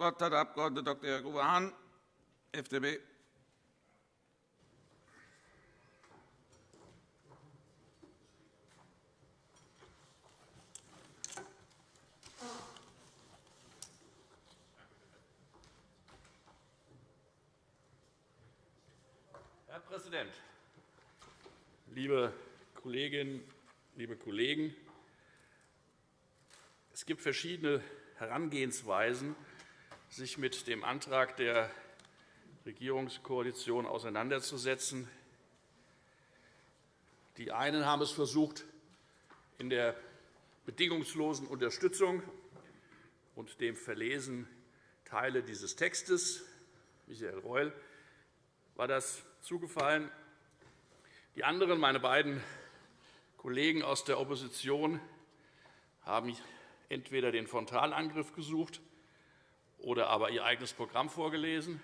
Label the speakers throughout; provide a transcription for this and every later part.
Speaker 1: Wort hat der Abg. Dr. Jörg Uwe Hahn, FDP.
Speaker 2: Herr Präsident, liebe Kolleginnen, liebe Kollegen! Es gibt verschiedene Herangehensweisen, sich mit dem Antrag der Regierungskoalition auseinanderzusetzen. Die einen haben es versucht, in der bedingungslosen Unterstützung und dem Verlesen Teile dieses Textes. Michael Reul war das zugefallen. Die anderen, meine beiden Kollegen aus der Opposition, haben entweder den Frontalangriff gesucht oder aber ihr eigenes Programm vorgelesen.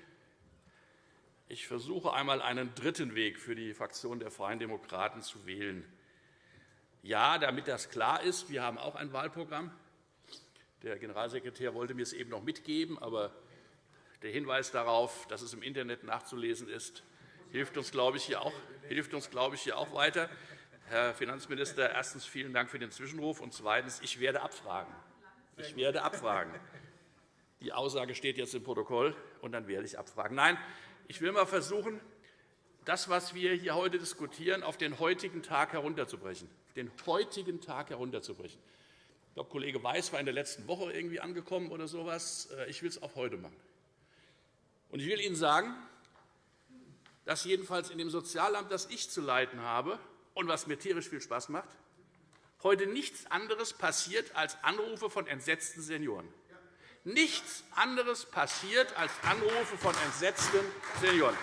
Speaker 2: Ich versuche einmal einen dritten Weg für die Fraktion der Freien Demokraten zu wählen. Ja, damit das klar ist, wir haben auch ein Wahlprogramm. Der Generalsekretär wollte mir es eben noch mitgeben, aber der Hinweis darauf, dass es im Internet nachzulesen ist, hilft uns, glaube ich, hier auch, hilft uns, glaube ich, hier auch weiter. Herr Finanzminister, erstens vielen Dank für den Zwischenruf, und zweitens, ich werde abfragen. Ich werde abfragen. Die Aussage steht jetzt im Protokoll, und dann werde ich abfragen. Nein, ich will einmal versuchen, das, was wir hier heute diskutieren, auf den heutigen Tag herunterzubrechen. Den heutigen Tag herunterzubrechen. Ich glaube, Kollege Weiß war in der letzten Woche irgendwie angekommen oder so etwas. Äh, ich will es auch heute machen. Und ich will Ihnen sagen, dass jedenfalls in dem Sozialamt, das ich zu leiten habe, und was mir tierisch viel Spaß macht, heute nichts anderes passiert als Anrufe von entsetzten Senioren. Nichts anderes passiert als Anrufe von entsetzten Senioren.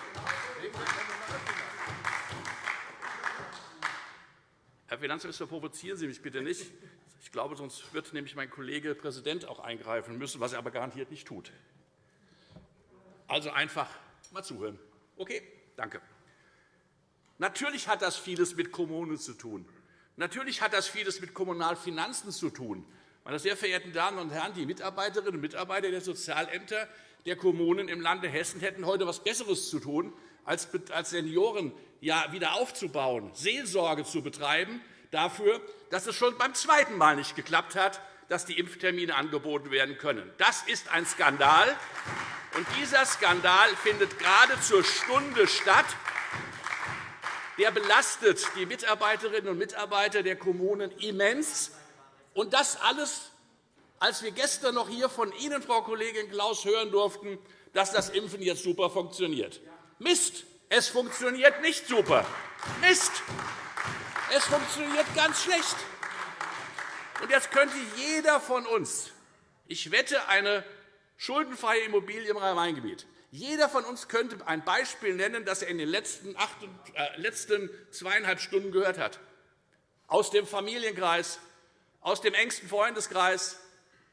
Speaker 2: Herr Finanzminister, provozieren Sie mich bitte nicht. Ich glaube, sonst wird nämlich mein Kollege Präsident auch eingreifen müssen, was er aber garantiert nicht tut. Also einfach mal zuhören. Okay, danke. Natürlich hat das vieles mit Kommunen zu tun. Natürlich hat das vieles mit Kommunalfinanzen zu tun. Meine sehr verehrten Damen und Herren, die Mitarbeiterinnen und Mitarbeiter der Sozialämter der Kommunen im Lande Hessen hätten heute etwas Besseres zu tun, als Senioren wieder aufzubauen, Seelsorge zu betreiben dafür, dass es schon beim zweiten Mal nicht geklappt hat, dass die Impftermine angeboten werden können. Das ist ein Skandal. Und dieser Skandal findet gerade zur Stunde statt, der belastet die Mitarbeiterinnen und Mitarbeiter der Kommunen immens. Und das alles, als wir gestern noch hier von Ihnen, Frau Kollegin Klaus, hören durften, dass das Impfen jetzt super funktioniert. Mist! Es funktioniert nicht super. Mist! Es funktioniert ganz schlecht. Und jetzt könnte jeder von uns, ich wette, eine schuldenfreie Immobilie im Rhein-Main-Gebiet, jeder von uns könnte ein Beispiel nennen, das er in den letzten, acht, äh, letzten zweieinhalb Stunden gehört hat. Aus dem Familienkreis, aus dem engsten Freundeskreis,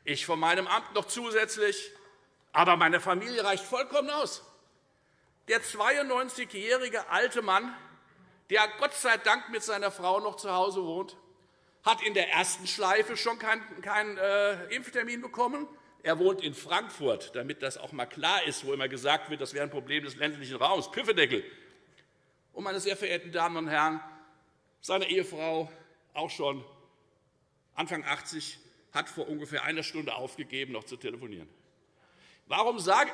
Speaker 2: ich von meinem Amt noch zusätzlich. Aber meine Familie reicht vollkommen aus. Der 92-jährige alte Mann, der Gott sei Dank mit seiner Frau noch zu Hause wohnt, hat in der ersten Schleife schon keinen, keinen äh, Impftermin bekommen er wohnt in Frankfurt, damit das auch einmal klar ist, wo immer gesagt wird, das wäre ein Problem des ländlichen Raums. Püffedeckel. Und, meine sehr verehrten Damen und Herren, seine Ehefrau, auch schon Anfang 80, hat vor ungefähr einer Stunde aufgegeben, noch zu telefonieren. Warum sage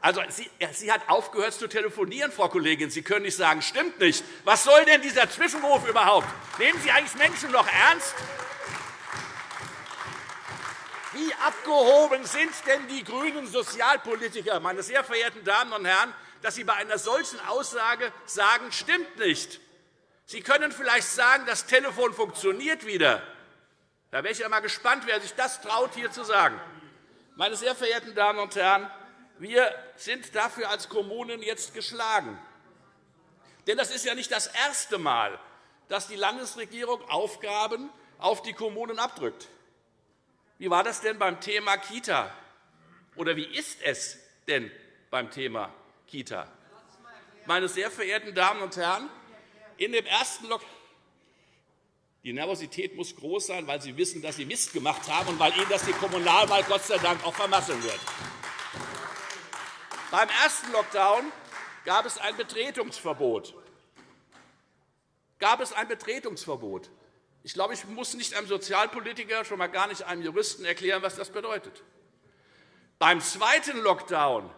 Speaker 2: also, sie, sie hat aufgehört zu telefonieren, Frau Kollegin. Sie können nicht sagen, stimmt nicht. Was soll denn dieser Zwischenruf überhaupt? Nehmen Sie eigentlich Menschen noch ernst? Wie abgehoben sind denn die grünen Sozialpolitiker, meine sehr verehrten Damen und Herren, dass Sie bei einer solchen Aussage sagen, stimmt nicht. Sie können vielleicht sagen, das Telefon funktioniert wieder. Da wäre ich einmal gespannt, wer sich das traut, hier zu sagen. Meine sehr verehrten Damen und Herren, wir sind dafür als Kommunen jetzt geschlagen. Denn das ist ja nicht das erste Mal, dass die Landesregierung Aufgaben auf die Kommunen abdrückt. Wie war das denn beim Thema Kita? Oder wie ist es denn beim Thema Kita? Meine sehr verehrten Damen und Herren, in dem ersten Lock Die Nervosität muss groß sein, weil Sie wissen, dass Sie Mist gemacht haben und weil Ihnen das die Kommunalwahl Gott sei Dank auch vermasseln wird. Beim ersten Lockdown gab es ein Betretungsverbot. Gab es ein Betretungsverbot. Ich glaube, ich muss nicht einem Sozialpolitiker, schon einmal gar nicht einem Juristen erklären, was das bedeutet. Beim zweiten Lockdown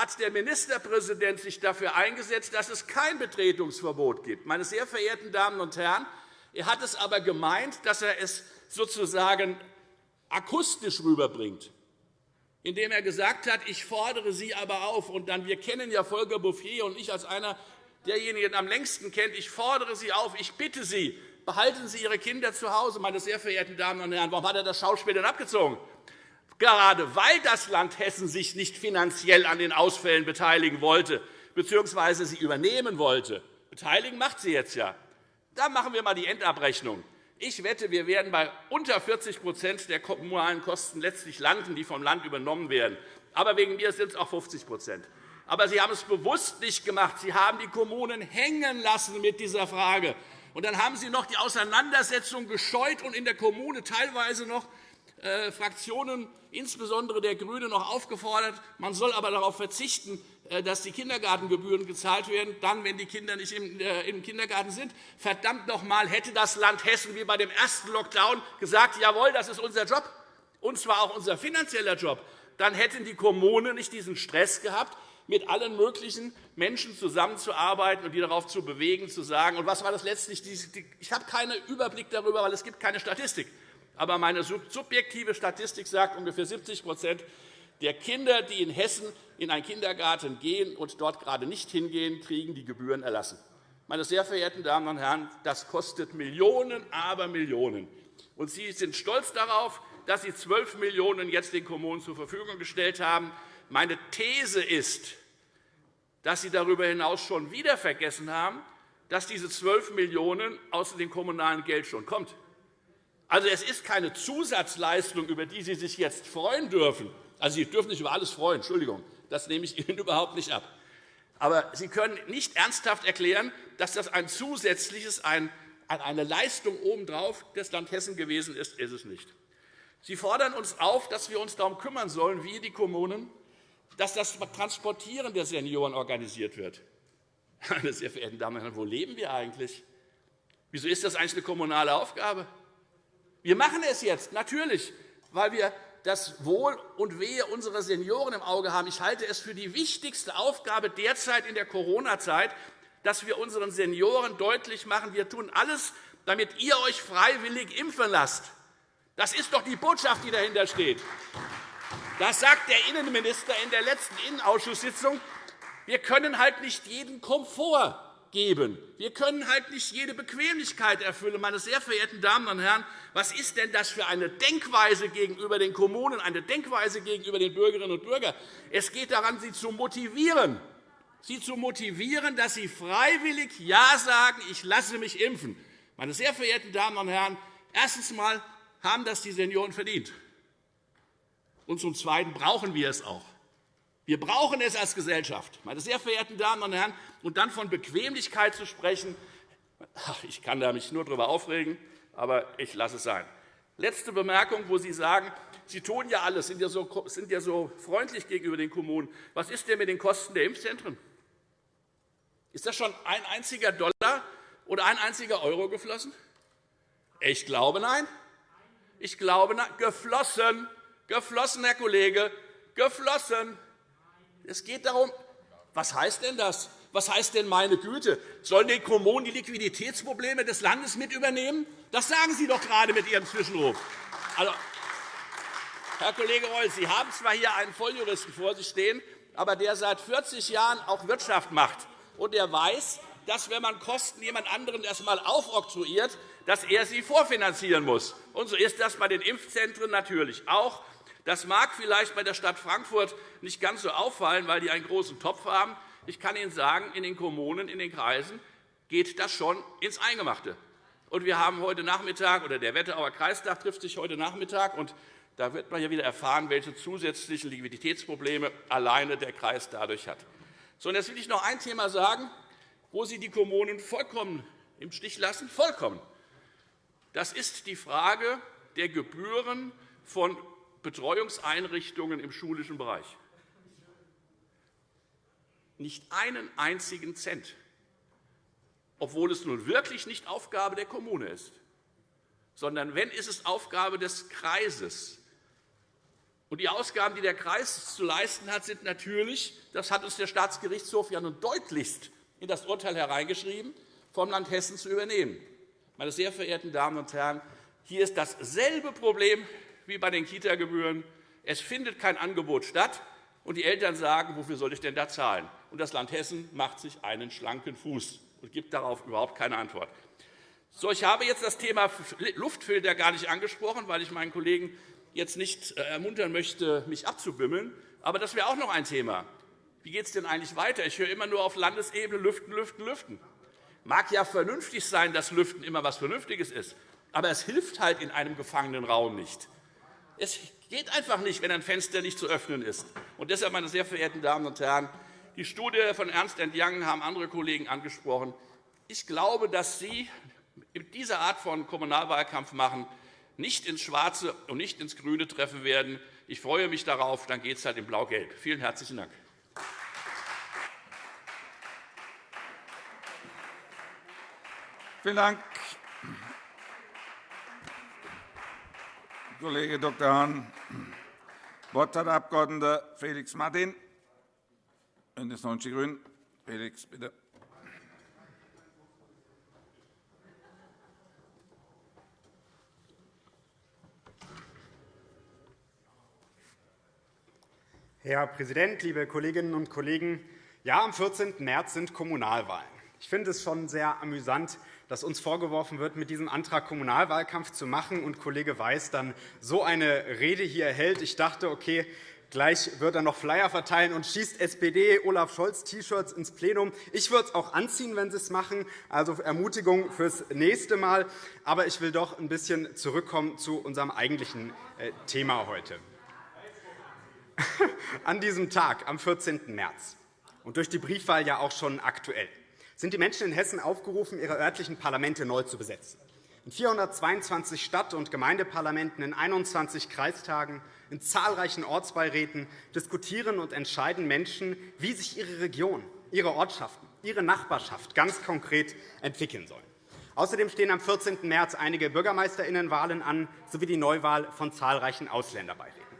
Speaker 2: hat der Ministerpräsident sich dafür eingesetzt, dass es kein Betretungsverbot gibt. Meine sehr verehrten Damen und Herren, er hat es aber gemeint, dass er es sozusagen akustisch rüberbringt, indem er gesagt hat, ich fordere Sie aber auf, und dann, wir kennen ja Volker Bouffier und ich als einer derjenigen am längsten kennt, ich fordere Sie auf, ich bitte Sie, behalten Sie Ihre Kinder zu Hause, meine sehr verehrten Damen und Herren. Warum hat er das Schauspiel denn abgezogen? Gerade weil das Land Hessen sich nicht finanziell an den Ausfällen beteiligen wollte bzw. sie übernehmen wollte. Beteiligen macht sie jetzt ja. Dann machen wir einmal die Endabrechnung. Ich wette, wir werden bei unter 40% der kommunalen Kosten letztlich landen, die vom Land übernommen werden. Aber wegen mir sind es auch 50% Aber Sie haben es bewusst nicht gemacht. Sie haben die Kommunen hängen lassen mit dieser Frage. Und dann haben Sie noch die Auseinandersetzung gescheut und in der Kommune teilweise noch Fraktionen, insbesondere der GRÜNE, noch aufgefordert, man soll aber darauf verzichten, äh, dass die Kindergartengebühren gezahlt werden, dann, wenn die Kinder nicht äh, im Kindergarten sind. Verdammt noch einmal, hätte das Land Hessen wie bei dem ersten Lockdown gesagt, jawohl, das ist unser Job, und zwar auch unser finanzieller Job, dann hätten die Kommunen nicht diesen Stress gehabt, mit allen möglichen Menschen zusammenzuarbeiten und die darauf zu bewegen, zu sagen, und was war das letztlich? Ich habe keinen Überblick darüber, weil es gibt keine Statistik. Aber meine subjektive Statistik sagt, ungefähr 70% der Kinder, die in Hessen in einen Kindergarten gehen und dort gerade nicht hingehen, kriegen die Gebühren erlassen. Meine sehr verehrten Damen und Herren, das kostet Millionen, aber Millionen. Und Sie sind stolz darauf, dass Sie 12 Millionen € jetzt den Kommunen zur Verfügung gestellt haben. Meine These ist, dass Sie darüber hinaus schon wieder vergessen haben, dass diese 12 Millionen € aus dem kommunalen Geld schon kommen. Also, es ist keine Zusatzleistung, über die Sie sich jetzt freuen dürfen. Also, Sie dürfen sich über alles freuen, Entschuldigung, das nehme ich Ihnen überhaupt nicht ab. Aber Sie können nicht ernsthaft erklären, dass das ein zusätzliches, eine Leistung obendrauf des Land Hessen gewesen ist. Ist es nicht. Sie fordern uns auf, dass wir uns darum kümmern sollen, wie die Kommunen, dass das Transportieren der Senioren organisiert wird. Meine sehr verehrten Damen und Herren, wo leben wir eigentlich? Wieso ist das eigentlich eine kommunale Aufgabe? Wir machen es jetzt, natürlich, weil wir das Wohl und Wehe unserer Senioren im Auge haben. Ich halte es für die wichtigste Aufgabe derzeit in der Corona-Zeit, dass wir unseren Senioren deutlich machen, wir tun alles, damit ihr euch freiwillig impfen lasst. Das ist doch die Botschaft, die dahinter steht. Das sagt der Innenminister in der letzten Innenausschusssitzung. Wir können halt nicht jeden Komfort geben. Wir können halt nicht jede Bequemlichkeit erfüllen. Meine sehr verehrten Damen und Herren, was ist denn das für eine Denkweise gegenüber den Kommunen, eine Denkweise gegenüber den Bürgerinnen und Bürgern? Es geht daran, sie zu motivieren, sie zu motivieren, dass sie freiwillig Ja sagen, ich lasse mich impfen. Meine sehr verehrten Damen und Herren, erstens einmal haben das die Senioren verdient. Und zum Zweiten brauchen wir es auch. Wir brauchen es als Gesellschaft. Meine sehr verehrten Damen und Herren, und dann von Bequemlichkeit zu sprechen, ich kann mich nur darüber aufregen, aber ich lasse es sein. Letzte Bemerkung, wo Sie sagen, Sie tun ja alles, sind ja, so, sind ja so freundlich gegenüber den Kommunen. Was ist denn mit den Kosten der Impfzentren? Ist das schon ein einziger Dollar oder ein einziger Euro geflossen? Ich glaube, nein. Ich glaube, nein. Geflossen, geflossen, Herr Kollege, geflossen. Es geht darum, was heißt denn das? Was heißt denn meine Güte? Sollen die Kommunen die Liquiditätsprobleme des Landes mit übernehmen? Das sagen Sie doch gerade mit Ihrem Zwischenruf. Also, Herr Kollege Reul, Sie haben zwar hier einen Volljuristen vor sich stehen, aber der seit 40 Jahren auch Wirtschaft macht. Und er weiß, dass, wenn man Kosten jemand anderen erst einmal aufoktroyiert, dass er sie vorfinanzieren muss. Und so ist das bei den Impfzentren natürlich auch. Das mag vielleicht bei der Stadt Frankfurt nicht ganz so auffallen, weil die einen großen Topf haben. Ich kann Ihnen sagen, in den Kommunen, in den Kreisen geht das schon ins Eingemachte. Und wir haben heute Nachmittag, oder der Wetterauer Kreistag trifft sich heute Nachmittag, und da wird man ja wieder erfahren, welche zusätzlichen Liquiditätsprobleme alleine der Kreis dadurch hat. So, und jetzt will ich noch ein Thema sagen, wo Sie die Kommunen vollkommen im Stich lassen. Vollkommen. Das ist die Frage der Gebühren von Betreuungseinrichtungen im schulischen Bereich. Nicht einen einzigen Cent, obwohl es nun wirklich nicht Aufgabe der Kommune ist, sondern wenn ist es Aufgabe des Kreises. Und die Ausgaben, die der Kreis zu leisten hat, sind natürlich, das hat uns der Staatsgerichtshof ja nun deutlichst in das Urteil hereingeschrieben, vom Land Hessen zu übernehmen. Meine sehr verehrten Damen und Herren, hier ist dasselbe Problem wie bei den Kita-Gebühren. Es findet kein Angebot statt, und die Eltern sagen, wofür soll ich denn da zahlen? Und das Land Hessen macht sich einen schlanken Fuß und gibt darauf überhaupt keine Antwort. So, ich habe jetzt das Thema Luftfilter gar nicht angesprochen, weil ich meinen Kollegen jetzt nicht äh, ermuntern möchte, mich abzubimmeln. Aber das wäre auch noch ein Thema. Wie geht es denn eigentlich weiter? Ich höre immer nur auf Landesebene Lüften, Lüften, Lüften. Mag ja vernünftig sein, dass Lüften immer etwas Vernünftiges ist, aber es hilft halt in einem gefangenen Raum nicht. Es geht einfach nicht, wenn ein Fenster nicht zu öffnen ist. Und deshalb, meine sehr verehrten Damen und Herren, die Studie von Ernst Young haben andere Kollegen angesprochen. Ich glaube, dass Sie mit dieser Art von Kommunalwahlkampf machen, nicht ins Schwarze und nicht ins Grüne treffen werden. Ich freue mich darauf. Dann geht es halt in Blau-Gelb. Vielen herzlichen Dank.
Speaker 1: Vielen Dank, Kollege Dr. Hahn. Das Wort hat der Abg. Felix Martin, BÜNDNIS 90 die GRÜNEN. Felix, bitte.
Speaker 3: Herr Präsident, liebe Kolleginnen und Kollegen! Ja, am 14. März sind Kommunalwahlen. Ich finde es schon sehr amüsant, dass uns vorgeworfen wird, mit diesem Antrag Kommunalwahlkampf zu machen und Kollege Weiß dann so eine Rede hier hält. Ich dachte, okay, Gleich wird er noch Flyer verteilen und schießt SPD Olaf Scholz T-Shirts ins Plenum. Ich würde es auch anziehen, wenn Sie es machen. Also Ermutigung fürs nächste Mal. Aber ich will doch ein bisschen zurückkommen zu unserem eigentlichen äh, Thema heute. An diesem Tag, am 14. März, und durch die Briefwahl ja auch schon aktuell, sind die Menschen in Hessen aufgerufen, ihre örtlichen Parlamente neu zu besetzen. In 422 Stadt- und Gemeindeparlamenten, in 21 Kreistagen, in zahlreichen Ortsbeiräten diskutieren und entscheiden Menschen, wie sich ihre Region, ihre Ortschaften, ihre Nachbarschaft ganz konkret entwickeln sollen. Außerdem stehen am 14. März einige Bürgermeisterinnenwahlen an sowie die Neuwahl von zahlreichen Ausländerbeiräten.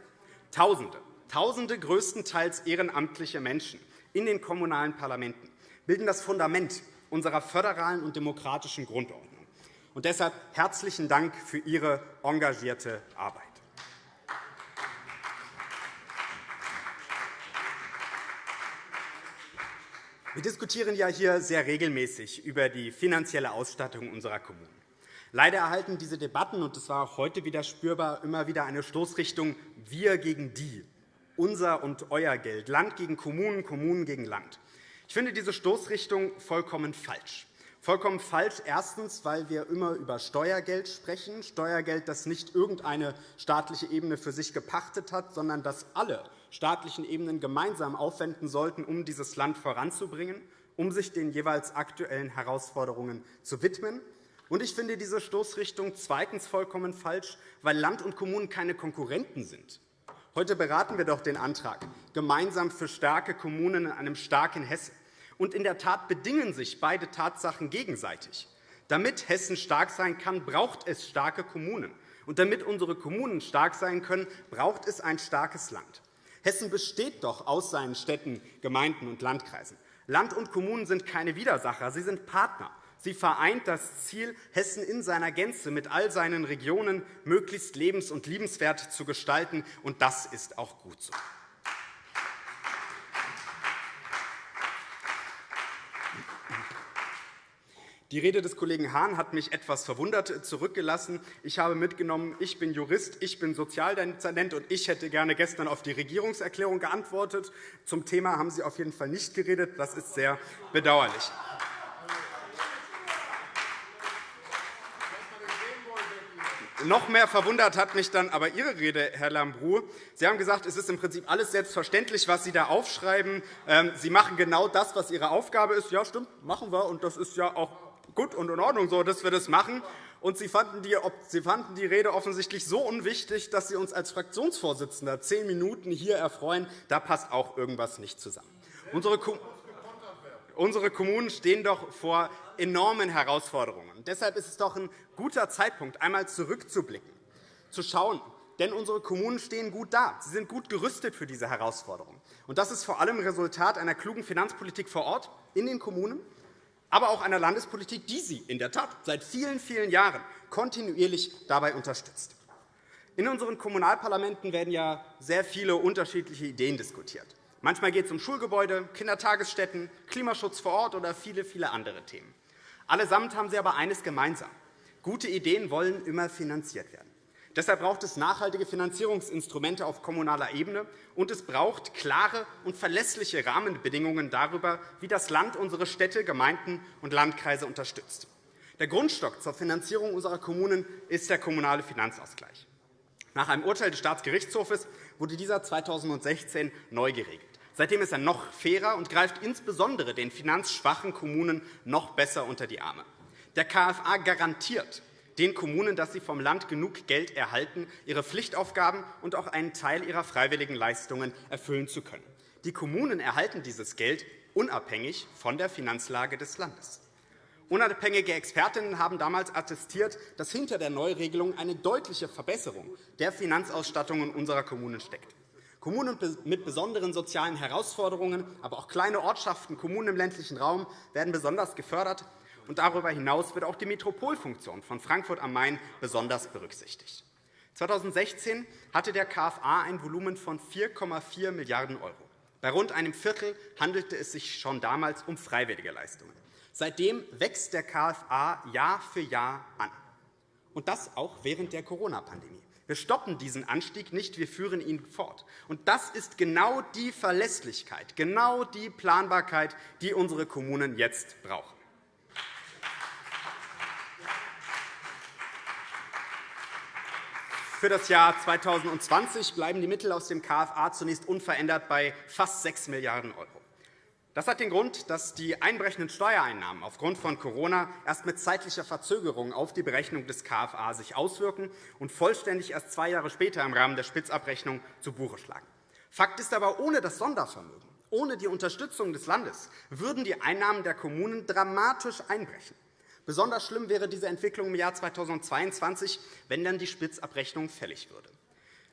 Speaker 3: Tausende, Tausende größtenteils ehrenamtliche Menschen in den kommunalen Parlamenten bilden das Fundament unserer föderalen und demokratischen Grundordnung. Und deshalb herzlichen Dank für Ihre engagierte Arbeit. Wir diskutieren ja hier sehr regelmäßig über die finanzielle Ausstattung unserer Kommunen. Leider erhalten diese Debatten, und das war auch heute wieder spürbar, immer wieder eine Stoßrichtung Wir gegen die, unser und euer Geld, Land gegen Kommunen, Kommunen gegen Land. Ich finde diese Stoßrichtung vollkommen falsch. Vollkommen falsch. Erstens, weil wir immer über Steuergeld sprechen, Steuergeld, das nicht irgendeine staatliche Ebene für sich gepachtet hat, sondern das alle staatlichen Ebenen gemeinsam aufwenden sollten, um dieses Land voranzubringen, um sich den jeweils aktuellen Herausforderungen zu widmen. Und ich finde diese Stoßrichtung zweitens vollkommen falsch, weil Land und Kommunen keine Konkurrenten sind. Heute beraten wir doch den Antrag gemeinsam für starke Kommunen in einem starken Hessen. Und in der Tat bedingen sich beide Tatsachen gegenseitig. Damit Hessen stark sein kann, braucht es starke Kommunen. Und damit unsere Kommunen stark sein können, braucht es ein starkes Land. Hessen besteht doch aus seinen Städten, Gemeinden und Landkreisen. Land und Kommunen sind keine Widersacher, sie sind Partner. Sie vereint das Ziel, Hessen in seiner Gänze mit all seinen Regionen möglichst lebens- und liebenswert zu gestalten. Und das ist auch gut so. Die Rede des Kollegen Hahn hat mich etwas verwundert zurückgelassen. Ich habe mitgenommen, ich bin Jurist, ich bin Sozialdezernent, und ich hätte gerne gestern auf die Regierungserklärung geantwortet. Zum Thema haben Sie auf jeden Fall nicht geredet. Das ist sehr bedauerlich. Noch mehr verwundert hat mich dann aber Ihre Rede, Herr Lambrou. Sie haben gesagt, es ist im Prinzip alles selbstverständlich, was Sie da aufschreiben. Ähm, Sie machen genau das, was Ihre Aufgabe ist. Ja, stimmt, machen wir, und das ist ja auch gut und in Ordnung so, dass wir das machen. Und Sie fanden, die, Sie fanden die Rede offensichtlich so unwichtig, dass Sie uns als Fraktionsvorsitzender zehn Minuten hier erfreuen. Da passt auch irgendwas nicht zusammen. Unsere, Unsere Kommunen stehen doch vor enormen Herausforderungen. Deshalb ist es doch ein guter Zeitpunkt, einmal zurückzublicken, zu schauen. Denn unsere Kommunen stehen gut da. Sie sind gut gerüstet für diese Herausforderungen. das ist vor allem Resultat einer klugen Finanzpolitik vor Ort in den Kommunen aber auch einer Landespolitik, die sie in der Tat seit vielen, vielen Jahren kontinuierlich dabei unterstützt. In unseren Kommunalparlamenten werden ja sehr viele unterschiedliche Ideen diskutiert. Manchmal geht es um Schulgebäude, Kindertagesstätten, Klimaschutz vor Ort oder viele, viele andere Themen. Allesamt haben sie aber eines gemeinsam. Gute Ideen wollen immer finanziert werden. Deshalb braucht es nachhaltige Finanzierungsinstrumente auf kommunaler Ebene, und es braucht klare und verlässliche Rahmenbedingungen darüber, wie das Land unsere Städte, Gemeinden und Landkreise unterstützt. Der Grundstock zur Finanzierung unserer Kommunen ist der kommunale Finanzausgleich. Nach einem Urteil des Staatsgerichtshofs wurde dieser 2016 neu geregelt. Seitdem ist er noch fairer und greift insbesondere den finanzschwachen Kommunen noch besser unter die Arme. Der KFA garantiert den Kommunen, dass sie vom Land genug Geld erhalten, ihre Pflichtaufgaben und auch einen Teil ihrer freiwilligen Leistungen erfüllen zu können. Die Kommunen erhalten dieses Geld unabhängig von der Finanzlage des Landes. Unabhängige Expertinnen haben damals attestiert, dass hinter der Neuregelung eine deutliche Verbesserung der Finanzausstattungen unserer Kommunen steckt. Kommunen mit besonderen sozialen Herausforderungen, aber auch kleine Ortschaften, Kommunen im ländlichen Raum werden besonders gefördert. Und darüber hinaus wird auch die Metropolfunktion von Frankfurt am Main besonders berücksichtigt. 2016 hatte der KFA ein Volumen von 4,4 Milliarden €. Bei rund einem Viertel handelte es sich schon damals um freiwillige Leistungen. Seitdem wächst der KFA Jahr für Jahr an, und das auch während der Corona-Pandemie. Wir stoppen diesen Anstieg nicht, wir führen ihn fort. Und das ist genau die Verlässlichkeit, genau die Planbarkeit, die unsere Kommunen jetzt brauchen. Für das Jahr 2020 bleiben die Mittel aus dem KFA zunächst unverändert bei fast 6 Milliarden €. Das hat den Grund, dass die einbrechenden Steuereinnahmen aufgrund von Corona erst mit zeitlicher Verzögerung auf die Berechnung des KFA sich auswirken und vollständig erst zwei Jahre später im Rahmen der Spitzabrechnung zu Buche schlagen. Fakt ist aber, ohne das Sondervermögen, ohne die Unterstützung des Landes würden die Einnahmen der Kommunen dramatisch einbrechen. Besonders schlimm wäre diese Entwicklung im Jahr 2022, wenn dann die Spitzabrechnung fällig würde.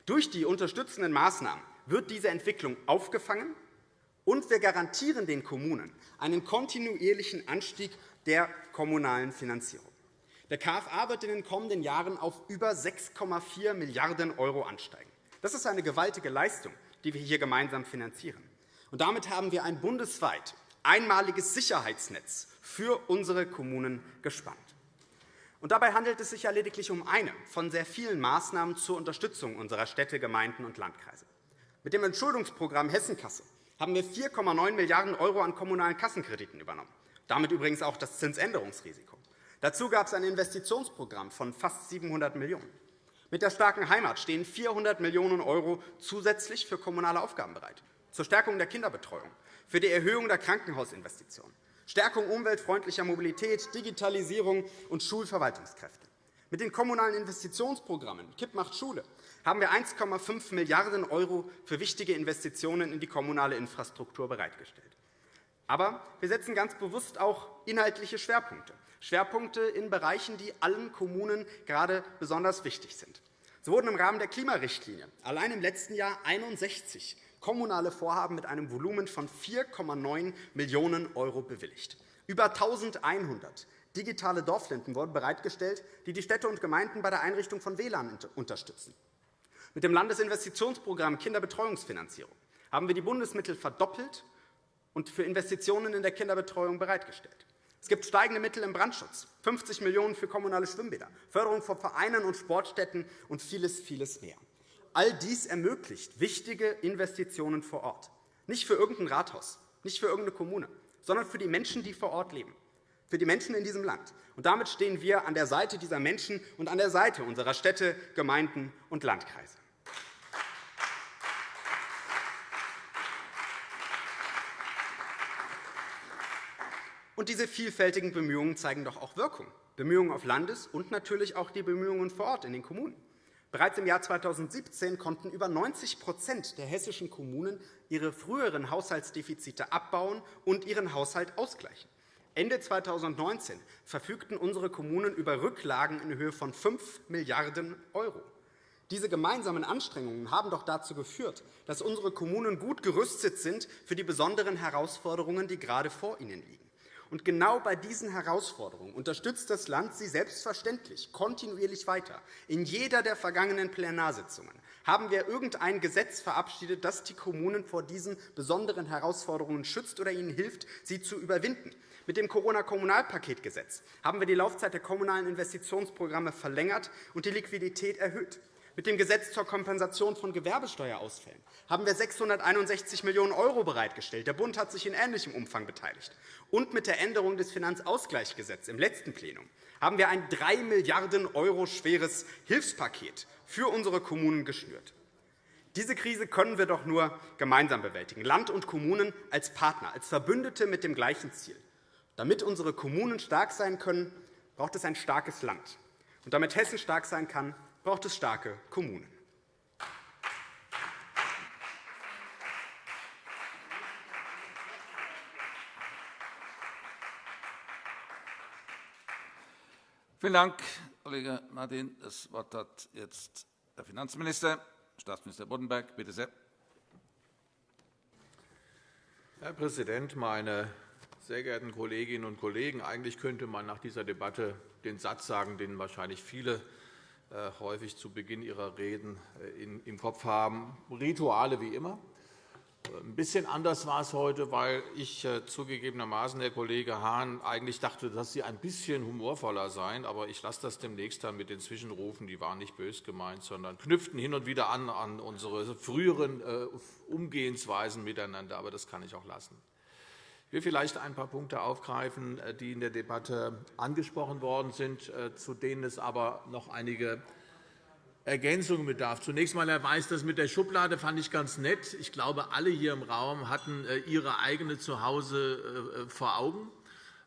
Speaker 3: Durch die unterstützenden Maßnahmen wird diese Entwicklung aufgefangen, und wir garantieren den Kommunen einen kontinuierlichen Anstieg der kommunalen Finanzierung. Der KFA wird in den kommenden Jahren auf über 6,4 Milliarden € ansteigen. Das ist eine gewaltige Leistung, die wir hier gemeinsam finanzieren. Damit haben wir ein bundesweit einmaliges Sicherheitsnetz für unsere Kommunen gespannt. Und dabei handelt es sich ja lediglich um eine von sehr vielen Maßnahmen zur Unterstützung unserer Städte, Gemeinden und Landkreise. Mit dem Entschuldungsprogramm Hessenkasse haben wir 4,9 Milliarden € an kommunalen Kassenkrediten übernommen, damit übrigens auch das Zinsänderungsrisiko. Dazu gab es ein Investitionsprogramm von fast 700 Millionen €. Mit der starken Heimat stehen 400 Millionen € zusätzlich für kommunale Aufgaben bereit, zur Stärkung der Kinderbetreuung, für die Erhöhung der Krankenhausinvestitionen, Stärkung umweltfreundlicher Mobilität, Digitalisierung und Schulverwaltungskräfte. Mit den kommunalen Investitionsprogrammen KIP macht Schule haben wir 1,5 Milliarden € für wichtige Investitionen in die kommunale Infrastruktur bereitgestellt. Aber wir setzen ganz bewusst auch inhaltliche Schwerpunkte, Schwerpunkte in Bereichen, die allen Kommunen gerade besonders wichtig sind. So wurden im Rahmen der Klimarichtlinie allein im letzten Jahr 61 kommunale Vorhaben mit einem Volumen von 4,9 Millionen € bewilligt. Über 1.100 digitale Dorflinten wurden bereitgestellt, die die Städte und Gemeinden bei der Einrichtung von WLAN unterstützen. Mit dem Landesinvestitionsprogramm Kinderbetreuungsfinanzierung haben wir die Bundesmittel verdoppelt und für Investitionen in der Kinderbetreuung bereitgestellt. Es gibt steigende Mittel im Brandschutz, 50 Millionen € für kommunale Schwimmbäder, Förderung von Vereinen und Sportstätten und vieles, vieles mehr. All dies ermöglicht wichtige Investitionen vor Ort, nicht für irgendein Rathaus, nicht für irgendeine Kommune, sondern für die Menschen, die vor Ort leben, für die Menschen in diesem Land. Und damit stehen wir an der Seite dieser Menschen und an der Seite unserer Städte, Gemeinden und Landkreise. Und diese vielfältigen Bemühungen zeigen doch auch Wirkung. Bemühungen auf Landes- und natürlich auch die Bemühungen vor Ort in den Kommunen. Bereits im Jahr 2017 konnten über 90% der hessischen Kommunen ihre früheren Haushaltsdefizite abbauen und ihren Haushalt ausgleichen. Ende 2019 verfügten unsere Kommunen über Rücklagen in Höhe von 5 Milliarden €. Diese gemeinsamen Anstrengungen haben doch dazu geführt, dass unsere Kommunen gut gerüstet sind für die besonderen Herausforderungen, die gerade vor ihnen liegen. Und genau bei diesen Herausforderungen unterstützt das Land sie selbstverständlich kontinuierlich weiter. In jeder der vergangenen Plenarsitzungen haben wir irgendein Gesetz verabschiedet, das die Kommunen vor diesen besonderen Herausforderungen schützt oder ihnen hilft, sie zu überwinden. Mit dem Corona-Kommunalpaketgesetz haben wir die Laufzeit der kommunalen Investitionsprogramme verlängert und die Liquidität erhöht. Mit dem Gesetz zur Kompensation von Gewerbesteuerausfällen haben wir 661 Millionen € bereitgestellt. Der Bund hat sich in ähnlichem Umfang beteiligt. Und mit der Änderung des Finanzausgleichsgesetzes im letzten Plenum haben wir ein 3 Milliarden € schweres Hilfspaket für unsere Kommunen geschnürt. Diese Krise können wir doch nur gemeinsam bewältigen, Land und Kommunen als Partner, als Verbündete mit dem gleichen Ziel. Damit unsere Kommunen stark sein können, braucht es ein starkes Land. Und damit Hessen stark sein kann, braucht es starke Kommunen.
Speaker 1: Vielen Dank, Kollege Martin. Das Wort hat jetzt der Finanzminister, Staatsminister Boddenberg. Bitte sehr.
Speaker 2: Herr Präsident, meine sehr geehrten Kolleginnen und Kollegen! Eigentlich könnte man nach dieser Debatte den Satz sagen, den wahrscheinlich viele häufig zu Beginn ihrer Reden äh, im Kopf haben. Rituale wie immer. Ein bisschen anders war es heute, weil ich äh, zugegebenermaßen, Herr Kollege Hahn, eigentlich dachte, dass Sie ein bisschen humorvoller seien. Aber ich lasse das demnächst dann mit den Zwischenrufen. Die waren nicht bös gemeint, sondern knüpften hin und wieder an an unsere früheren Umgehensweisen miteinander. Aber das kann ich auch lassen. Ich will vielleicht ein paar Punkte aufgreifen, äh, die in der Debatte angesprochen worden sind, äh, zu denen es aber noch einige Ergänzungen bedarf. Zunächst einmal, Herr Weiß, das mit der Schublade fand ich ganz nett. Ich glaube, alle hier im Raum hatten äh, ihre eigene Zuhause vor Augen.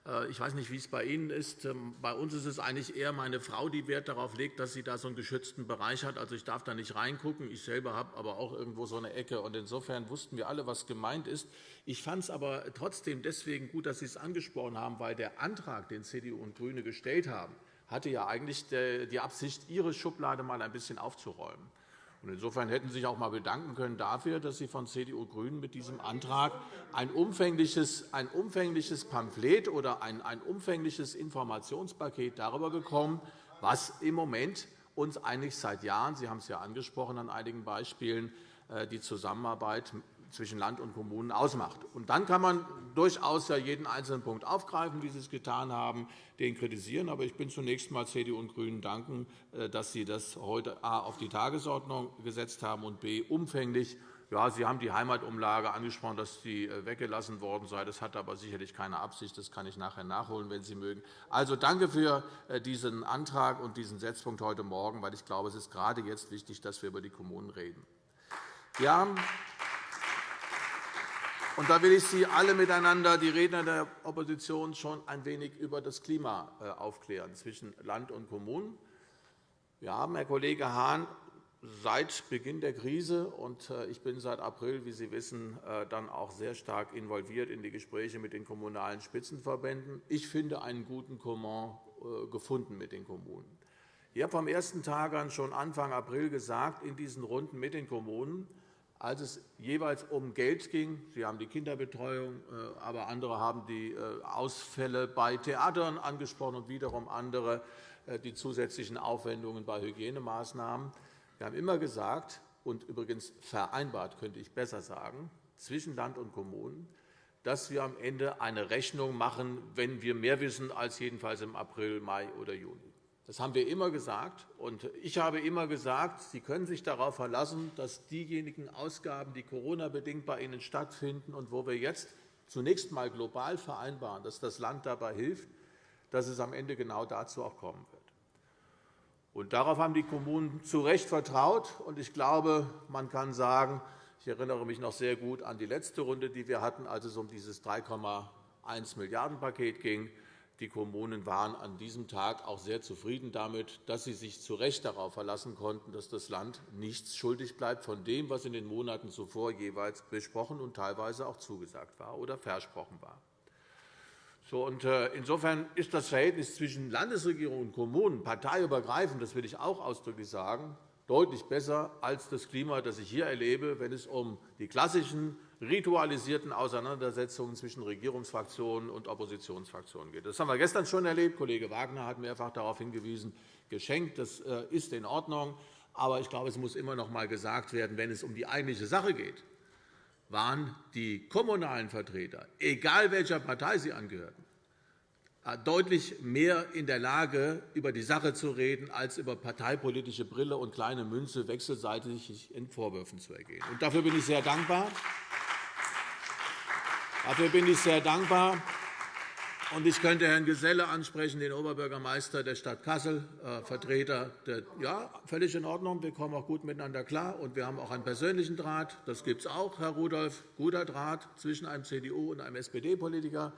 Speaker 2: Äh, ich weiß nicht, wie es bei Ihnen ist. Ähm, bei uns ist es eigentlich eher meine Frau, die Wert darauf legt, dass sie da so einen geschützten Bereich hat. Also ich darf da nicht reingucken. Ich selber habe aber auch irgendwo so eine Ecke. Und insofern wussten wir alle, was gemeint ist. Ich fand es aber trotzdem deswegen gut, dass Sie es angesprochen haben, weil der Antrag, den CDU und GRÜNE gestellt haben, hatte ja eigentlich die Absicht, Ihre Schublade mal ein bisschen aufzuräumen. Insofern hätten Sie sich auch einmal bedanken können dafür, dass Sie von CDU und GRÜNEN mit diesem Antrag ein umfängliches, ein umfängliches Pamphlet oder ein, ein umfängliches Informationspaket darüber bekommen, was im Moment uns eigentlich seit Jahren, Sie haben es ja angesprochen an einigen Beispielen, äh, die Zusammenarbeit zwischen Land und Kommunen ausmacht. Und dann kann man durchaus ja jeden einzelnen Punkt aufgreifen, wie Sie es getan haben, den kritisieren. Aber ich bin zunächst einmal CDU und GRÜNEN danken, äh, dass Sie das heute a. auf die Tagesordnung gesetzt haben und b. umfänglich ja, Sie haben die Heimatumlage angesprochen, dass die äh, weggelassen worden sei. Das hat aber sicherlich keine Absicht. Das kann ich nachher nachholen, wenn Sie mögen. Also danke für äh, diesen Antrag und diesen Setzpunkt heute Morgen, weil ich glaube, es ist gerade jetzt wichtig, dass wir über die Kommunen reden. Wir haben und da will ich Sie alle miteinander, die Redner der Opposition, schon ein wenig über das Klima äh, aufklären zwischen Land und Kommunen. Wir haben, Herr Kollege Hahn, seit Beginn der Krise und äh, ich bin seit April, wie Sie wissen, äh, dann auch sehr stark involviert in die Gespräche mit den kommunalen Spitzenverbänden. Ich finde einen guten Comment gefunden mit den Kommunen. Ich habe vom ersten Tag an schon Anfang April gesagt, in diesen Runden mit den Kommunen, als es jeweils um Geld ging. Sie haben die Kinderbetreuung, äh, aber andere haben die äh, Ausfälle bei Theatern angesprochen und wiederum andere äh, die zusätzlichen Aufwendungen bei Hygienemaßnahmen. Wir haben immer gesagt und übrigens vereinbart, könnte ich besser sagen, zwischen Land und Kommunen, dass wir am Ende eine Rechnung machen, wenn wir mehr wissen als jedenfalls im April, Mai oder Juni. Das haben wir immer gesagt. Und ich habe immer gesagt, Sie können sich darauf verlassen, dass diejenigen Ausgaben, die Corona-bedingt bei Ihnen stattfinden und wo wir jetzt zunächst einmal global vereinbaren, dass das Land dabei hilft, dass es am Ende genau dazu auch kommen wird. Und darauf haben die Kommunen zu Recht vertraut. Und ich glaube, man kann sagen, ich erinnere mich noch sehr gut an die letzte Runde, die wir hatten, als es um dieses 3,5 1-Milliarden-Paket ging. Die Kommunen waren an diesem Tag auch sehr zufrieden damit, dass sie sich zu Recht darauf verlassen konnten, dass das Land nichts schuldig bleibt von dem, was in den Monaten zuvor jeweils besprochen und teilweise auch zugesagt war oder versprochen war. Äh, insofern ist das Verhältnis zwischen Landesregierung und Kommunen parteiübergreifend, das will ich auch ausdrücklich sagen, deutlich besser als das Klima, das ich hier erlebe, wenn es um die klassischen ritualisierten Auseinandersetzungen zwischen Regierungsfraktionen und Oppositionsfraktionen geht. Das haben wir gestern schon erlebt. Kollege Wagner hat mehrfach darauf hingewiesen, geschenkt. Das äh, ist in Ordnung. Aber ich glaube, es muss immer noch einmal gesagt werden, wenn es um die eigentliche Sache geht, waren die kommunalen Vertreter, egal welcher Partei sie angehörten, äh, deutlich mehr in der Lage, über die Sache zu reden, als über parteipolitische Brille und kleine Münze wechselseitig in Vorwürfen zu ergehen. dafür bin ich sehr dankbar. Dafür bin ich sehr dankbar. Ich könnte Herrn Geselle ansprechen, den Oberbürgermeister der Stadt Kassel, äh, Vertreter. Der, ja, völlig in Ordnung. Wir kommen auch gut miteinander klar. Und wir haben auch einen persönlichen Draht. Das gibt es auch, Herr Rudolph. Guter Draht zwischen einem CDU- und einem SPD-Politiker.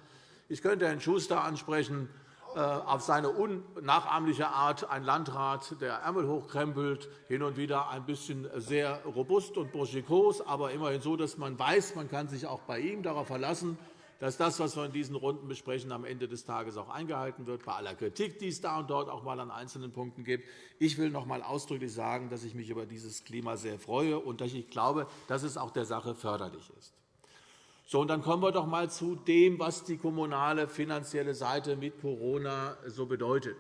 Speaker 2: Ich könnte Herrn Schuster ansprechen, auf seine unnachahmliche Art ein Landrat, der Ärmel hochkrempelt, hin und wieder ein bisschen sehr robust und burschikos, aber immerhin so, dass man weiß, man kann sich auch bei ihm darauf verlassen, dass das, was wir in diesen Runden besprechen, am Ende des Tages auch eingehalten wird, bei aller Kritik, die es da und dort auch einmal an einzelnen Punkten gibt. Ich will noch einmal ausdrücklich sagen, dass ich mich über dieses Klima sehr freue und dass ich glaube, dass es auch der Sache förderlich ist. So, und dann kommen wir doch einmal zu dem, was die kommunale finanzielle Seite mit Corona so bedeutet.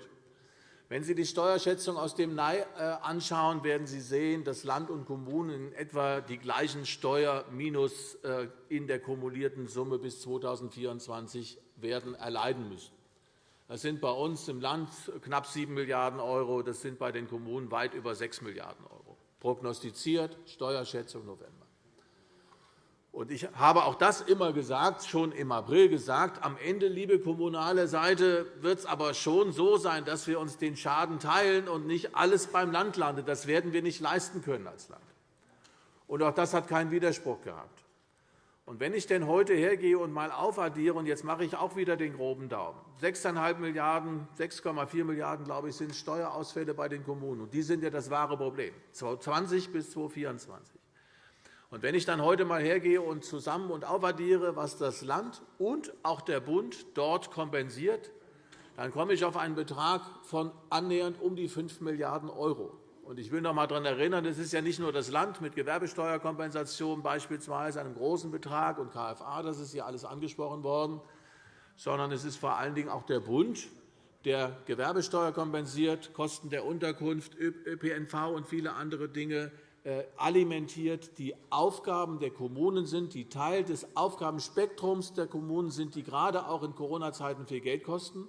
Speaker 2: Wenn Sie die Steuerschätzung aus dem Mai äh, anschauen, werden Sie sehen, dass Land und Kommunen in etwa die gleichen Steuerminus äh, in der kumulierten Summe bis 2024 werden erleiden müssen. Das sind bei uns im Land knapp 7 Milliarden €, das sind bei den Kommunen weit über 6 Milliarden €. Prognostiziert Steuerschätzung November. Ich habe auch das immer gesagt, schon im April gesagt. Am Ende, liebe kommunale Seite, wird es aber schon so sein, dass wir uns den Schaden teilen und nicht alles beim Land landet. Das werden wir nicht leisten können als Land. Und auch das hat keinen Widerspruch gehabt. Und wenn ich denn heute hergehe und mal aufaddiere, und jetzt mache ich auch wieder den groben Daumen, 6,5 Milliarden, 6,4 Milliarden, glaube ich, sind Steuerausfälle bei den Kommunen. Und die sind ja das wahre Problem, 2020 bis 2024. Und wenn ich dann heute einmal hergehe und zusammen und aufaddiere, was das Land und auch der Bund dort kompensiert, dann komme ich auf einen Betrag von annähernd um die 5 Milliarden €. Ich will noch einmal daran erinnern, es ist ja nicht nur das Land mit Gewerbesteuerkompensation beispielsweise einem großen Betrag und KFA, das ist hier alles angesprochen worden, sondern es ist vor allen Dingen auch der Bund, der Gewerbesteuer kompensiert, Kosten der Unterkunft, ÖPNV und viele andere Dinge alimentiert, die Aufgaben der Kommunen sind, die Teil des Aufgabenspektrums der Kommunen sind, die gerade auch in Corona-Zeiten viel Geld kosten.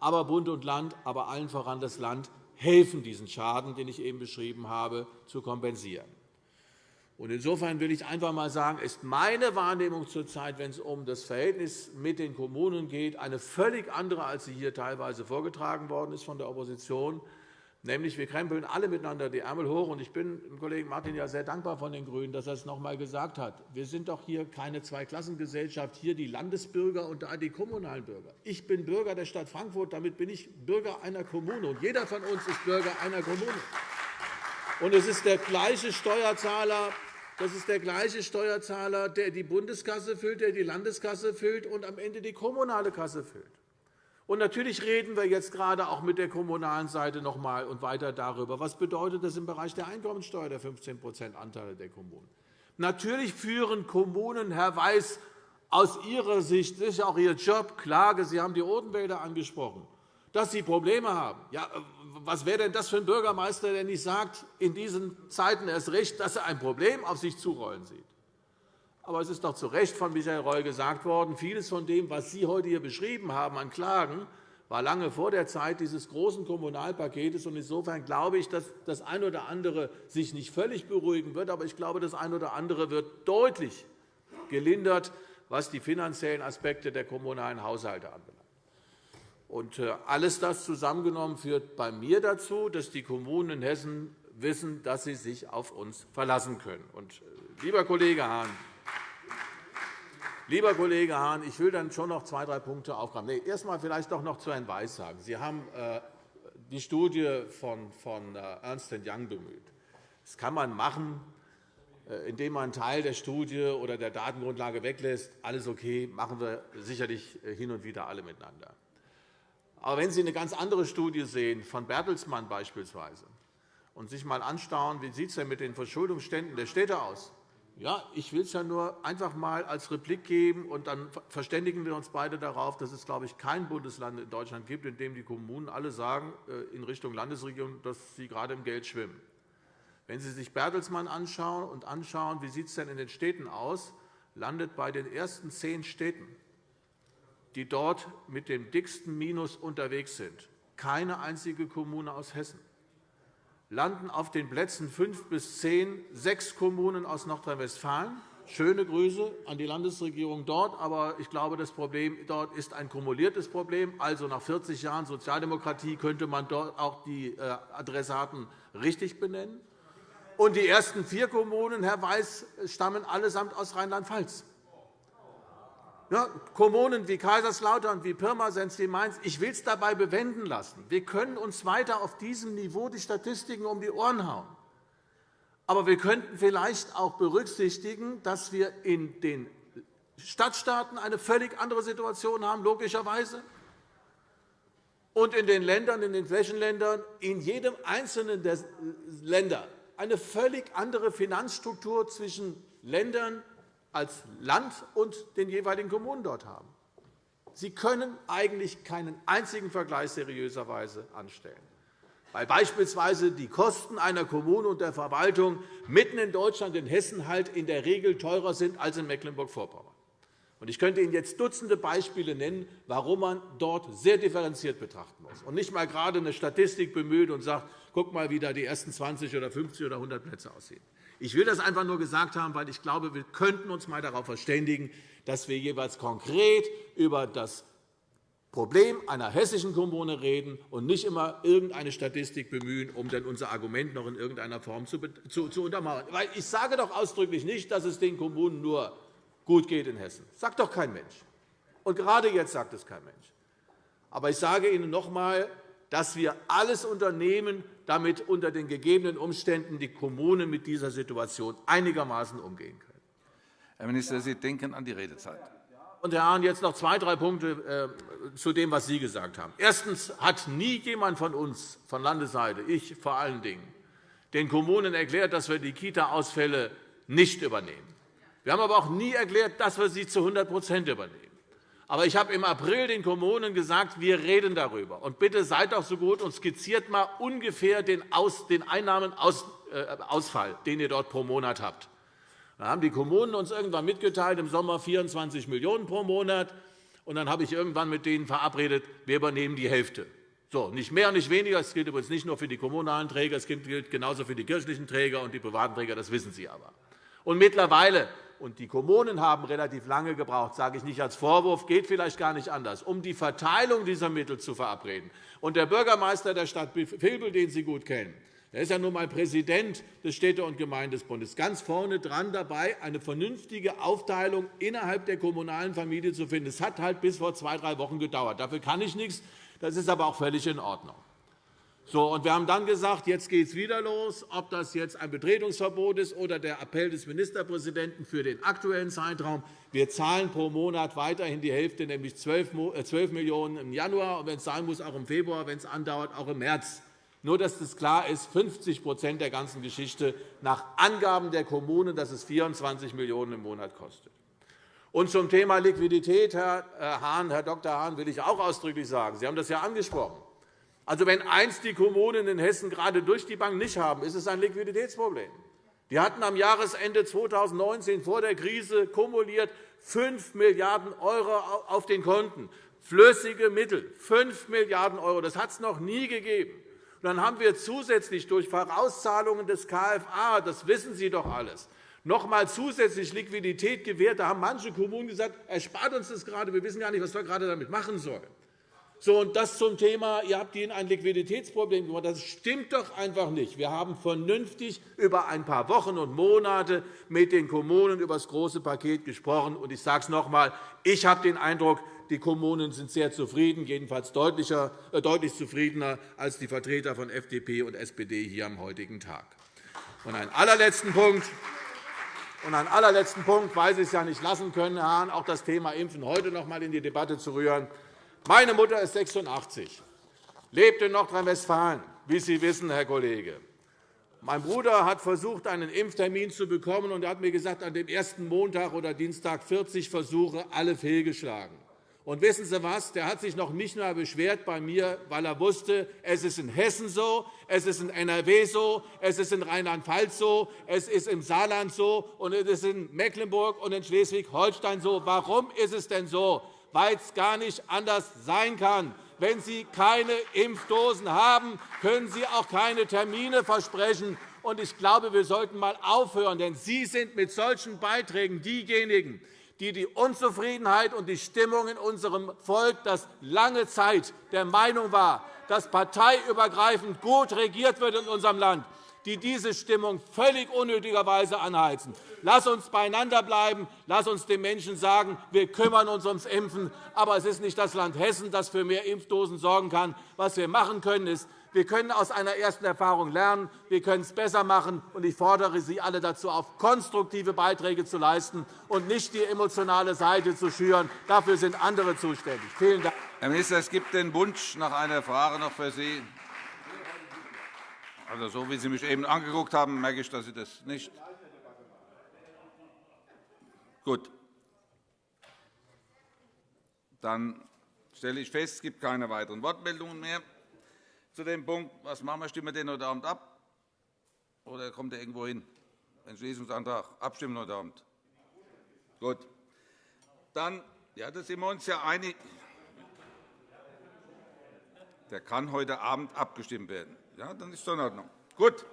Speaker 2: Aber Bund und Land, aber allen voran das Land, helfen, diesen Schaden, den ich eben beschrieben habe, zu kompensieren. Insofern will ich einfach einmal sagen, ist meine Wahrnehmung zurzeit, wenn es um das Verhältnis mit den Kommunen geht, eine völlig andere, als sie hier teilweise vorgetragen worden ist von der Opposition. Nämlich, wir krempeln alle miteinander die Ärmel hoch. ich bin dem Kollegen Martin ja sehr dankbar von den GRÜNEN, dass er es noch einmal gesagt hat. Wir sind doch hier keine Zweiklassengesellschaft, hier die Landesbürger und da die kommunalen Bürger. Ich bin Bürger der Stadt Frankfurt, damit bin ich Bürger einer Kommune. Und jeder von uns ist Bürger einer Kommune. Und es ist der gleiche Steuerzahler, das ist der gleiche Steuerzahler, der die Bundeskasse füllt, der die Landeskasse füllt und am Ende die kommunale Kasse füllt. Und natürlich reden wir jetzt gerade auch mit der kommunalen Seite noch einmal und weiter darüber. Was bedeutet das im Bereich der Einkommensteuer, der 15 Anteile der Kommunen? Natürlich führen Kommunen, Herr Weiß, aus Ihrer Sicht, das ist auch Ihr Job, Klage. Sie haben die Odenwälder angesprochen, dass sie Probleme haben. Ja, was wäre denn das für ein Bürgermeister, der nicht sagt, in diesen Zeiten erst recht, dass er ein Problem auf sich zurollen sieht? Aber es ist doch zu Recht von Michael Reul gesagt worden, vieles von dem, was Sie heute hier beschrieben haben an Klagen, war lange vor der Zeit dieses großen Kommunalpakets. Insofern glaube ich, dass das eine oder andere sich nicht völlig beruhigen wird, aber ich glaube, das eine oder andere wird deutlich gelindert, was die finanziellen Aspekte der kommunalen Haushalte anbelangt. Äh, alles das zusammengenommen führt bei mir dazu, dass die Kommunen in Hessen wissen, dass sie sich auf uns verlassen können. Äh, lieber Kollege Hahn, Lieber Kollege Hahn, ich will dann schon noch zwei, drei Punkte aufgreifen. Nee, erst einmal vielleicht doch noch zu Herrn Weiß sagen. Sie haben äh, die Studie von, äh, Ernst Young bemüht. Das kann man machen, äh, indem man einen Teil der Studie oder der Datengrundlage weglässt. Alles okay, machen wir sicherlich hin und wieder alle miteinander. Aber wenn Sie eine ganz andere Studie sehen, von Bertelsmann beispielsweise, und sich einmal anschauen, wie sieht es denn mit den Verschuldungsständen der Städte aus, ja, ich will es ja nur einfach einmal als Replik geben, und dann verständigen wir uns beide darauf, dass es, glaube ich, kein Bundesland in Deutschland gibt, in dem die Kommunen alle sagen, äh, in Richtung Landesregierung, dass sie gerade im Geld schwimmen. Wenn Sie sich Bertelsmann anschauen und anschauen, wie sieht es denn in den Städten aus, landet bei den ersten zehn Städten, die dort mit dem dicksten Minus unterwegs sind, keine einzige Kommune aus Hessen landen auf den Plätzen 5 bis 10 sechs Kommunen aus Nordrhein-Westfalen. Schöne Grüße an die Landesregierung dort. Aber ich glaube, das Problem dort ist ein kumuliertes Problem. Also nach 40 Jahren Sozialdemokratie könnte man dort auch die äh, Adressaten richtig benennen. Und die ersten vier Kommunen, Herr Weiß, stammen allesamt aus Rheinland-Pfalz. Ja, Kommunen wie Kaiserslautern, wie Pirmasens, wie Mainz, ich will es dabei bewenden lassen. Wir können uns weiter auf diesem Niveau die Statistiken um die Ohren hauen. Aber wir könnten vielleicht auch berücksichtigen, dass wir in den Stadtstaaten eine völlig andere Situation haben, logischerweise, und in den Ländern, in den Flächenländern, in jedem einzelnen der Länder eine völlig andere Finanzstruktur zwischen Ländern als Land und den jeweiligen Kommunen dort haben. Sie können eigentlich keinen einzigen Vergleich seriöserweise anstellen, weil beispielsweise die Kosten einer Kommune und der Verwaltung mitten in Deutschland, in Hessen, halt in der Regel teurer sind als in Mecklenburg-Vorpommern. Ich könnte Ihnen jetzt Dutzende Beispiele nennen, warum man dort sehr differenziert betrachten muss und nicht einmal gerade eine Statistik bemüht und sagt, guck mal, wie da die ersten 20 oder 50 oder 100 Plätze aussehen. Ich will das einfach nur gesagt haben, weil ich glaube, wir könnten uns einmal darauf verständigen, dass wir jeweils konkret über das Problem einer hessischen Kommune reden und nicht immer irgendeine Statistik bemühen, um dann unser Argument noch in irgendeiner Form zu, untermauern. Ich sage doch ausdrücklich nicht, dass es den Kommunen nur gut geht in Hessen. Das sagt doch kein Mensch. Und gerade jetzt sagt es kein Mensch. Aber ich sage Ihnen noch einmal, dass wir alles unternehmen, damit unter den gegebenen Umständen die Kommunen mit dieser Situation einigermaßen umgehen können.
Speaker 1: Herr Minister, Sie denken an die Redezeit.
Speaker 2: Und Herr Hahn, jetzt noch zwei, drei Punkte äh, zu dem, was Sie gesagt haben. Erstens hat nie jemand von uns, von Landesseite, ich vor allen Dingen, den Kommunen erklärt, dass wir die Kita-Ausfälle nicht übernehmen. Wir haben aber auch nie erklärt, dass wir sie zu 100% übernehmen. Aber ich habe im April den Kommunen gesagt, wir reden darüber. Und bitte seid doch so gut und skizziert mal ungefähr den, Einnahmenausfall, den ihr dort pro Monat habt. Dann haben die Kommunen uns irgendwann mitgeteilt, im Sommer 24 Millionen € pro Monat. Und dann habe ich irgendwann mit denen verabredet, wir übernehmen die Hälfte. So, nicht mehr, nicht weniger. Das gilt übrigens nicht nur für die kommunalen Träger, es gilt genauso für die kirchlichen Träger und die privaten Träger. Das wissen Sie aber. Und mittlerweile und die Kommunen haben relativ lange gebraucht, sage ich nicht als Vorwurf, geht vielleicht gar nicht anders, um die Verteilung dieser Mittel zu verabreden. Und der Bürgermeister der Stadt Vilbel, den Sie gut kennen, er ist ja nun einmal Präsident des Städte- und Gemeindesbundes, ganz vorne dran dabei, eine vernünftige Aufteilung innerhalb der kommunalen Familie zu finden. Es hat halt bis vor zwei, drei Wochen gedauert. Dafür kann ich nichts. Das ist aber auch völlig in Ordnung. So, und wir haben dann gesagt, jetzt geht es wieder los, ob das jetzt ein Betretungsverbot ist oder der Appell des Ministerpräsidenten für den aktuellen Zeitraum. Wir zahlen pro Monat weiterhin die Hälfte, nämlich 12 äh, Millionen € im Januar, und wenn es sein muss, auch im Februar, wenn es andauert, auch im März. Nur, dass das klar ist, 50% der ganzen Geschichte nach Angaben der Kommunen, dass es 24 Millionen € im Monat kostet. Und zum Thema Liquidität, Herr äh, Hahn, Herr Dr. Hahn, will ich auch ausdrücklich sagen, Sie haben das ja angesprochen. Also, wenn eins die Kommunen in Hessen gerade durch die Bank nicht haben, ist es ein Liquiditätsproblem. Die hatten am Jahresende 2019 vor der Krise kumuliert 5 Milliarden € auf den Konten. Flüssige Mittel, 5 Milliarden €. Das hat es noch nie gegeben. Und dann haben wir zusätzlich durch Vorauszahlungen des KFA, das wissen Sie doch alles, noch einmal zusätzlich Liquidität gewährt. Da haben manche Kommunen gesagt, erspart uns das gerade, wir wissen gar nicht, was wir gerade damit machen sollen. So, und das zum Thema, ihr habt ihnen ein Liquiditätsproblem gemacht. Das stimmt doch einfach nicht. Wir haben vernünftig über ein paar Wochen und Monate mit den Kommunen über das große Paket gesprochen. Und ich sage es noch einmal, ich habe den Eindruck, die Kommunen sind sehr zufrieden, jedenfalls äh, deutlich zufriedener als die Vertreter von FDP und SPD hier am heutigen Tag. Und einen allerletzten Punkt. Und einen allerletzten Punkt, weil Sie es ja nicht lassen können, Herr Hahn, auch das Thema Impfen heute noch einmal in die Debatte zu rühren. Meine Mutter ist 86, lebt in Nordrhein-Westfalen, wie Sie wissen, Herr Kollege. Mein Bruder hat versucht, einen Impftermin zu bekommen, und er hat mir gesagt, an dem ersten Montag oder Dienstag 40 Versuche, alle fehlgeschlagen. Und wissen Sie was? Der hat sich noch nicht einmal beschwert bei mir, weil er wusste, es ist in Hessen so, es ist in NRW so, es ist in Rheinland-Pfalz so, es ist im Saarland so, und es ist in Mecklenburg und in Schleswig-Holstein so. Warum ist es denn so? Weil es gar nicht anders sein kann. Wenn Sie keine Impfdosen haben, können Sie auch keine Termine versprechen. Ich glaube, wir sollten einmal aufhören, denn Sie sind mit solchen Beiträgen diejenigen, die die Unzufriedenheit und die Stimmung in unserem Volk, das lange Zeit der Meinung war, dass parteiübergreifend gut regiert wird in unserem Land, die diese Stimmung völlig unnötigerweise anheizen. Lass uns beieinander bleiben. Lass uns den Menschen sagen, wir kümmern uns ums Impfen. Aber es ist nicht das Land Hessen, das für mehr Impfdosen sorgen kann. Was wir machen können, ist, wir können aus einer ersten Erfahrung lernen. Wir können es besser machen. Ich fordere Sie alle dazu auf, konstruktive Beiträge zu leisten und nicht die emotionale Seite zu schüren. Dafür sind andere zuständig. Vielen Dank.
Speaker 1: Herr Minister, es gibt den Wunsch nach einer Frage noch für Sie. Also, so wie Sie mich eben angeguckt haben, merke ich, dass Sie das nicht. Gut. Dann stelle ich fest, es gibt keine weiteren Wortmeldungen mehr zu dem Punkt. Was machen wir? Stimmen wir den heute Abend ab? Oder kommt er irgendwo hin? Entschließungsantrag. Abstimmen heute Abend. Gut. Dann, ja, da sind wir uns ja einig. Der kann heute Abend abgestimmt werden. Ja, dann ist es in Ordnung. Gut.